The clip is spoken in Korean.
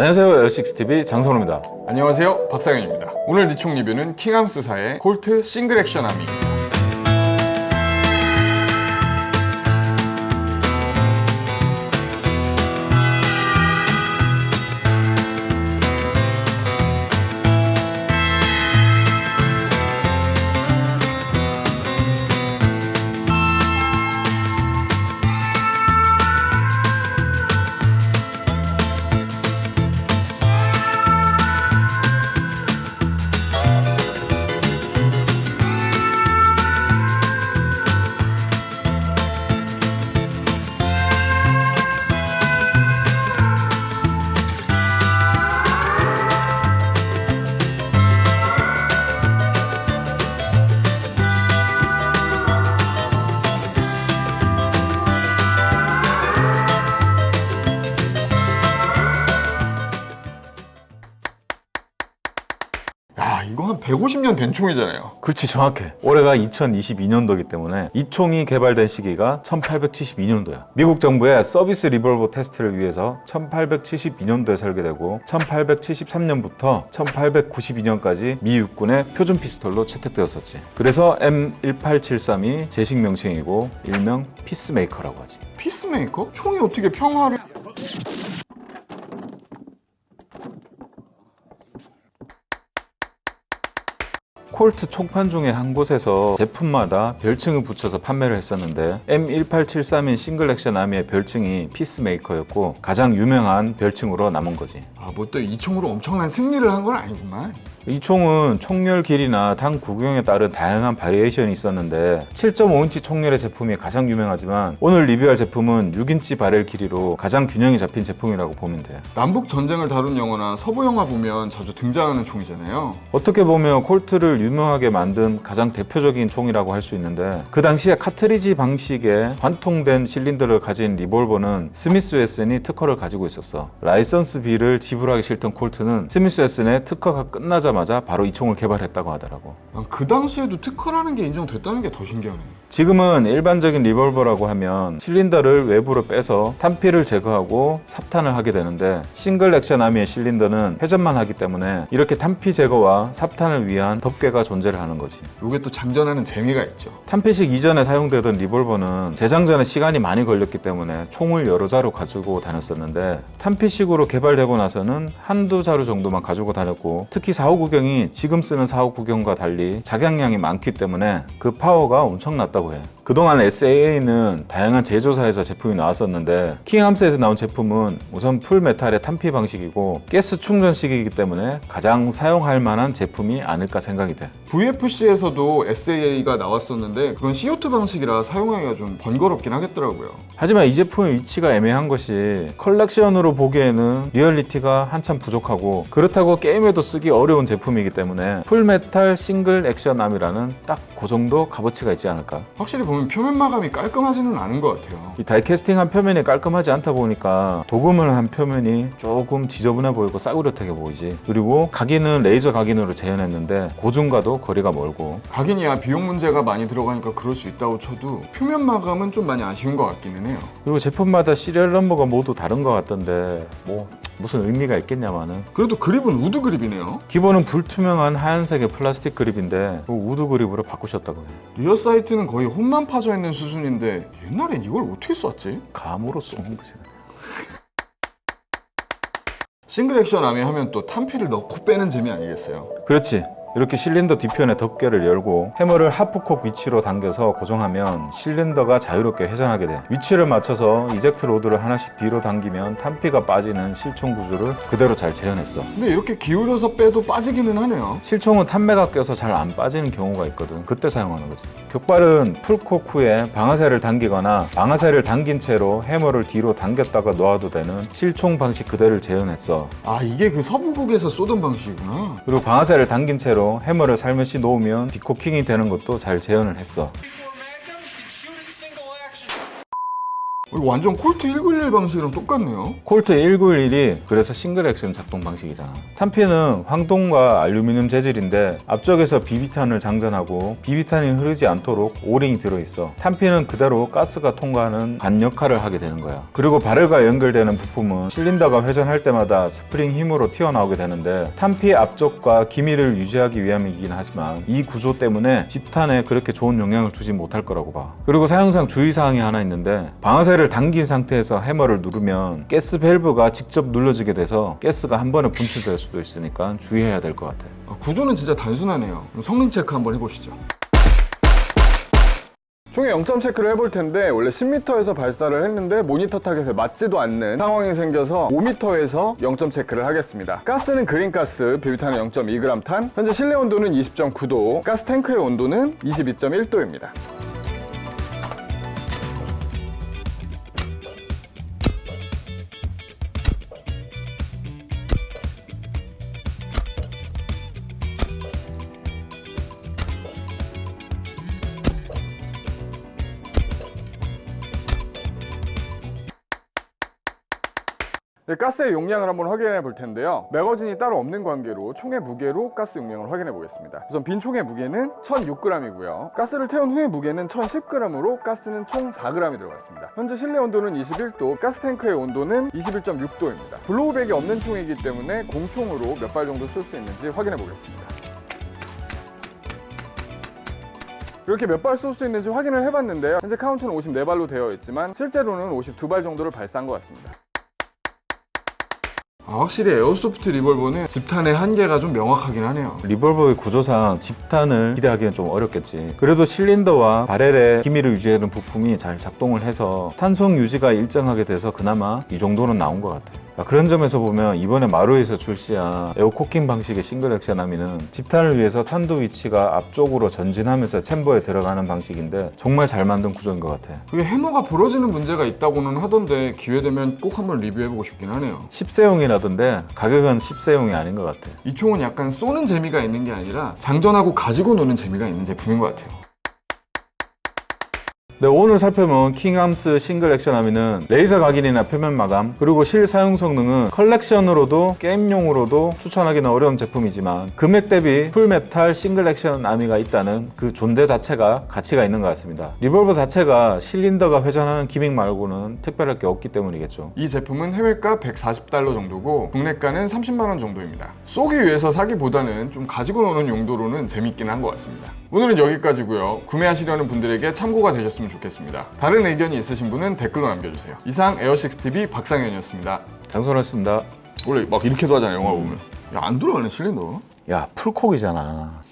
안녕하세요 에어식스TV 장선호입니다. 안녕하세요 박상현입니다. 오늘 리총 리뷰는 킹함스사의 콜트 싱글 액션 아미 150년 된 총이잖아요. 그렇지 정확해. 올해가 2022년도이기 때문에 이 총이 개발된 시기가 1872년도야. 미국 정부의 서비스 리볼버 테스트를 위해서 1872년도에 설계되고 1873년부터 1892년까지 미 육군의 표준 피스톨로 채택되었었지. 그래서 M1873이 제식 명칭이고 일명 Peacemaker라고 하지. Peacemaker? 총이 어떻게 평화를 콜트 총판 중에 한 곳에서 제품마다 별칭을 붙여서 판매를 했었는데 M1873인 Single Action Army의 별칭이 Peacemaker였고 가장 유명한 별칭으로 남은 거지. 아 뭐 또 이 총으로 엄청난 승리를 한 건 아니구만 이 총은 총열 길이나 탄 구경에 따른 다양한 variation이 있었는데 7.5인치 총열의 제품이 가장 유명하지만 오늘 리뷰할 제품은 6인치 바렐 길이로 가장 균형이 잡힌 제품이라고 보면 돼 남북 전쟁을 다룬 영화나 서부 영화 보면 자주 등장하는 총이잖아요. 어떻게 보면 콜트를 유명하게 만든 가장 대표적인 총이라고 할 수 있는데 그 당시에 카트리지 방식의 관통된 실린더를 가진 리볼버는 스미스 웨슨이 특허를 가지고 있었어. 라이선스비를 지불하기 싫던 콜트는 스미스 웨슨의 특허가 끝나자 마자 바로 이 총을 개발했다고 하더라고. 난 그 당시에도 특허라는 게 인정됐다는 게 더 신기하네. 지금은 일반적인 리볼버라고 하면 실린더를 외부로 빼서 탄피를 제거하고 삽탄을 하게 되는데 Single Action Army의 실린더는 회전만 하기 때문에 이렇게 탄피 제거와 삽탄을 위한 덮개가 존재를 하는 거지. 이게 또 장전하는 재미가 있죠. 탄피식 이전에 사용되던 리볼버는 재장전에 시간이 많이 걸렸기 때문에 총을 여러 자루 가지고 다녔었는데 탄피식으로 개발되고 나서는 한두 자루 정도만 가지고 다녔고 특히 45구경이 지금 쓰는 45구경과 달리 장약량이 많기 때문에 그 파워가 엄청났다고 해 그동안 SAA는 다양한 제조사에서 제품이 나왔었는데 킹암스에서 나온 제품은 우선 full metal의 탄피 방식이고 가스 충전식이기 때문에 가장 사용할 만한 제품이 아닐까 생각이 돼. VFC에서도 SAA가 나왔었는데 그건 CO2 방식이라 사용하기가 좀 번거롭긴 하겠더라고요. 하지만 이 제품의 위치가 애매한 것이 컬렉션으로 보기에는 리얼리티가 한참 부족하고 그렇다고 게임에도 쓰기 어려운 제품이기 때문에 full metal Single Action Army라는 딱 그 정도 값어치가 있지 않을까? 확실히 보면 표면 마감이 깔끔하지는 않은 것 같아요. 이 다이캐스팅한 표면이 깔끔하지 않다 보니까 도금을 한 표면이 조금 지저분해 보이고 싸구려하게 보이지. 그리고 각인은 레이저 각인으로 재현했는데 고증과도 거리가 멀고. 각인이야 비용 문제가 많이 들어가니까 그럴 수 있다고 쳐도 표면 마감은 좀 많이 아쉬운 것 같기는 해요. 그리고 제품마다 serial number가 모두 다른 것 같던데 뭐 무슨 의미가 있겠냐마는. 그래도 그립은 wood grip이네요. 기본은 불투명한 하얀색의 플라스틱 그립인데 그 wood grip으로 바꾸셨다고 해 rear sight는 거의 홈만 파져 있는 수준인데 옛날엔 이걸 어떻게 썼지? 감으로 쏘는 거지. Single Action Army 하면 또 탄피를 넣고 빼는 재미 아니겠어요? 그렇지 이렇게 실린더 뒤편의 덮개를 열고 해머를 half cock 위치로 당겨서 고정하면 실린더가 자유롭게 회전하게 돼. 위치를 맞춰서 eject rod를 하나씩 뒤로 당기면 탄피가 빠지는 실총 구조를 그대로 잘 재현했어. 근데 이렇게 기울여서 빼도 빠지기는 하네요. 실총은 탄매가 껴서 잘 안 빠지는 경우가 있거든. 그때 사용하는 거지. 격발은 full cock 후에 방아쇠를 당기거나 방아쇠를 당긴 채로 해머를 뒤로 당겼다가 놓아도 되는 실총 방식 그대로 재현했어. 아 이게 그 서부극에서 쏘던 방식이구나. 그리고 방아쇠를 당긴 채로 해머를 살며시 놓으면 decocking이 되는 것도 잘 재현을 했어 이거 완전 콜트 1911 방식이랑 똑같네요. 콜트 1911이 그래서 single action 작동 방식이잖아. 탄피는 황동과 알루미늄 재질인데 앞쪽에서 비비탄을 장전하고 비비탄이 흐르지 않도록 O-ring이 들어있어. 탄피는 그대로 가스가 통과하는 관 역할을 하게 되는 거야. 그리고 barrel과 연결되는 부품은 실린더가 회전할 때마다 스프링 힘으로 튀어나오게 되는데 탄피 앞쪽과 기밀을 유지하기 위함이긴 하지만 이 구조 때문에 집탄에 그렇게 좋은 영향을 주지 못할 거라고 봐. 그리고 사용상 주의사항이 하나 있는데 방아쇠를 당긴 상태에서 해머를 누르면 가스 밸브가 직접 눌러지게 돼서 가스가 한 번에 분출될 수도 있으니까 주의해야 될 것 같아. 아, 구조는 진짜 단순하네요. 그럼 성능 체크 한번 해보시죠. 총에 0점 체크를 해볼 텐데 원래 10m에서 발사를 했는데 모니터 타겟에 맞지도 않는 상황이 생겨서 5m에서 0점 체크를 하겠습니다. 가스는 green gas, 비비탄은 0.2g 탄, 현재 실내 온도는 20.9도, 가스 탱크의 온도는 22.1도입니다. 가스의 용량을 한번 확인해 볼 텐데요. 매거진이 따로 없는 관계로 총의 무게로 가스 용량을 확인해 보겠습니다. 우선 빈 총의 무게는 1006g이고요. 가스를 채운 후의 무게는 1010g으로 가스는 총 4g이 들어갔습니다. 현재 실내 온도는 21도, 가스 탱크의 온도는 21.6도입니다. blowback이 없는 총이기 때문에 공총으로 몇 발 정도 쏠수 있는지 확인해 보겠습니다. 이렇게 몇 발 쏠 수 있는지 확인을 해봤는데요. 현재 카운트는 54발로 되어 있지만 실제로는 52발 정도를 발사한 것 같습니다. 아, 확실히 airsoft 리볼버는 집탄의 한계가 좀 명확하긴 하네요. 리볼버의 구조상 집탄을 기대하기는 좀 어렵겠지. 그래도 실린더와 barrel의 기밀을 유지하는 부품이 잘 작동을 해서 탄속 유지가 일정하게 돼서 그나마 이 정도는 나온 것 같아. 아, 그런 점에서 보면 이번에 마루이에서 출시한 air cocking 방식의 Single Action Army는 집탄을 위해서 탄도 위치가 앞쪽으로 전진하면서 챔버에 들어가는 방식인데 정말 잘 만든 구조인 것 같아. 그게 해머가 부러지는 문제가 있다고는 하던데 기회 되면 꼭 한번 리뷰해보고 싶긴 하네요. 10세용이라던데 가격은 10세용이 아닌 것 같아. 이 총은 약간 쏘는 재미가 있는 게 아니라 장전하고 가지고 노는 재미가 있는 제품인 것 같아요. 네, 오늘 살펴본 킹암스 Single Action Army는 레이저 각인이나 표면 마감 그리고 실사용 성능은 컬렉션으로도 게임용으로도 추천하기는 어려운 제품이지만 금액 대비 full metal Single Action Army가 있다는 그 존재 자체가 가치가 있는 것 같습니다. 리볼버 자체가 실린더가 회전하는 gimmick 말고는 특별할 게 없기 때문이겠죠. 이 제품은 해외가 140달러 정도고 국내가는 30만 원 정도입니다. 쏘기 위해서 사기보다는 좀 가지고 노는 용도로는 재밌긴 한 것 같습니다. 오늘은 여기까지고요. 구매하시려는 분들에게 참고가 되셨으면 좋겠습니다. 다른 의견이 있으신 분은 댓글로 남겨주세요. 이상 에어식스TV 박상현이었습니다. 장소였습니다. 원래 막 이렇게도 하잖아요 영화 보면. 야 안 들어가네 실린더. 야, 풀콕이잖아.